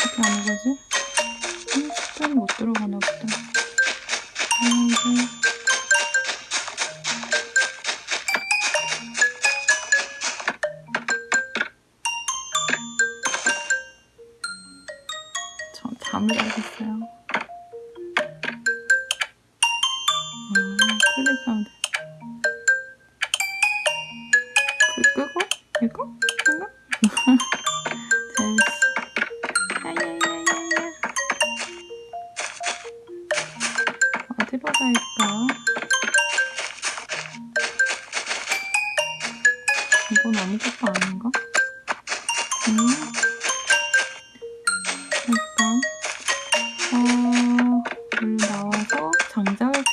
어떻게 하는 거지? 음, 숫자는 못 들어가나 보다. 아, 이제. 저 잠을 자겠어요. 아, 클릭 하면 돼. 불 끄고? 이거? 이거?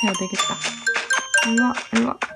장작을 패야 되겠다. 일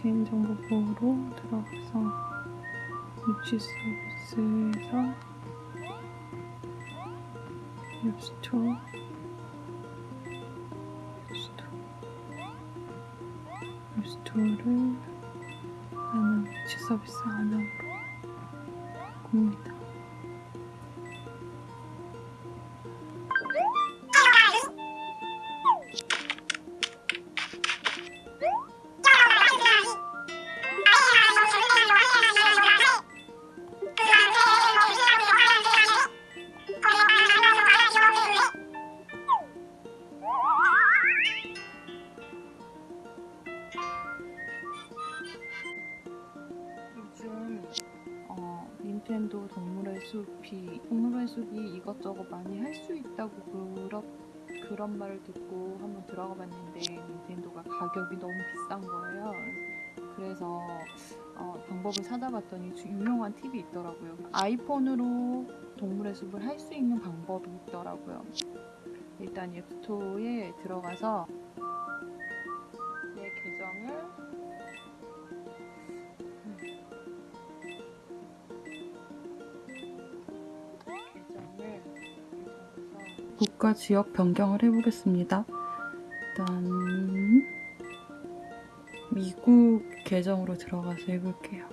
개인정보 보호로 들어가서 유치 서비스에서 앱스토어 앱스토어 앱스토어를 나는 유치 서비스 안으로 굽니다. 닌텐도 동물의 숲이 동물의 숲이 이것저것 많이 할 수 있다고 그런 그런 말을 듣고 한번 들어가 봤는데 닌텐도가 가격이 너무 비싼 거예요. 그래서 어, 방법을 찾아봤더니 주- 유용한 팁이 있더라고요. 아이폰으로 동물의 숲을 할 수 있는 방법이 있더라고요. 일단 앱스토어에 들어가서 국가 지역 변경을 해보겠습니다. 일단 미국 계정으로 들어가서 해볼게요.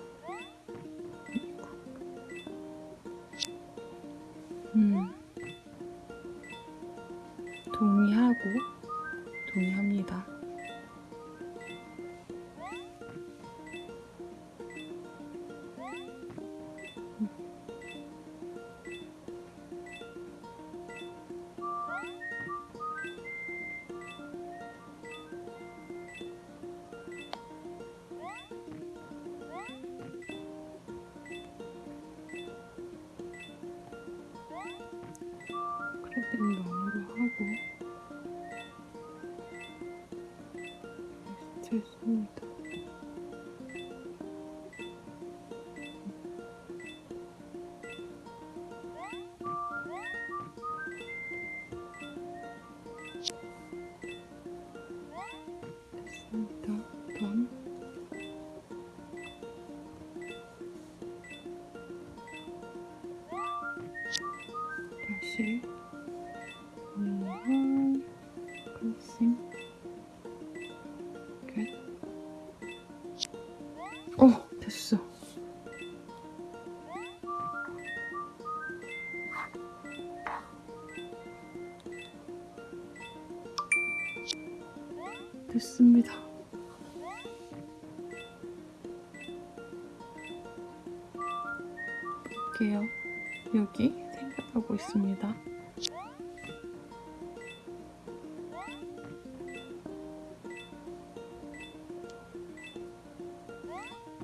음. 동의하고 동의합니다. 크레딧 런으로 하고 됐습니다. 됐습니다. 볼게요. 여기 생각하고 있습니다.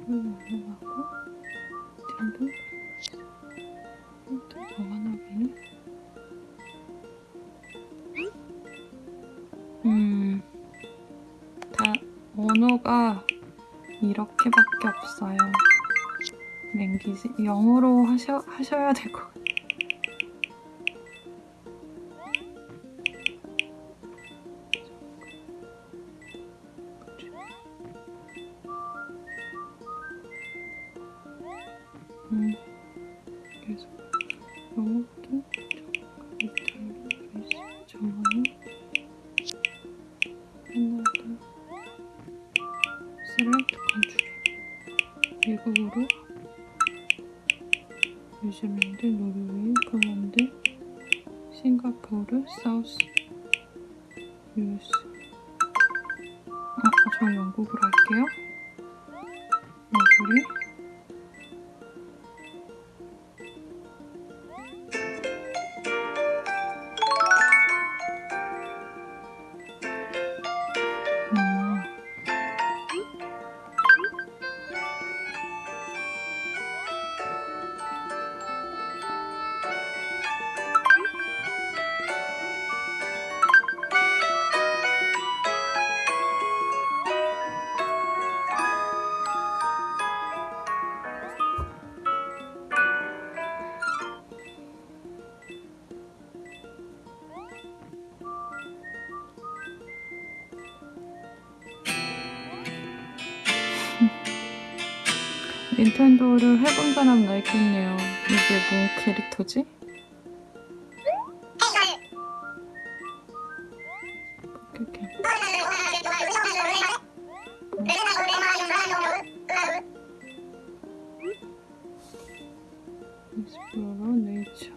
넘어가고 딘도 또 정환하기는 언어가 이렇게밖에 없어요. 랭귀지 영어로 하셔 하셔야 될 것 같아요. 음, 계속 영어 뉴질랜드, 노르웨이, 폴란드, 싱가포르, 사우스, 유스. 아, 저 영국으로 할게요. 너구리 닌텐도를 해본 사람은 알겠네요. 이게 뭔 캐릭터지? 이렇게. 익스플로러 네이처.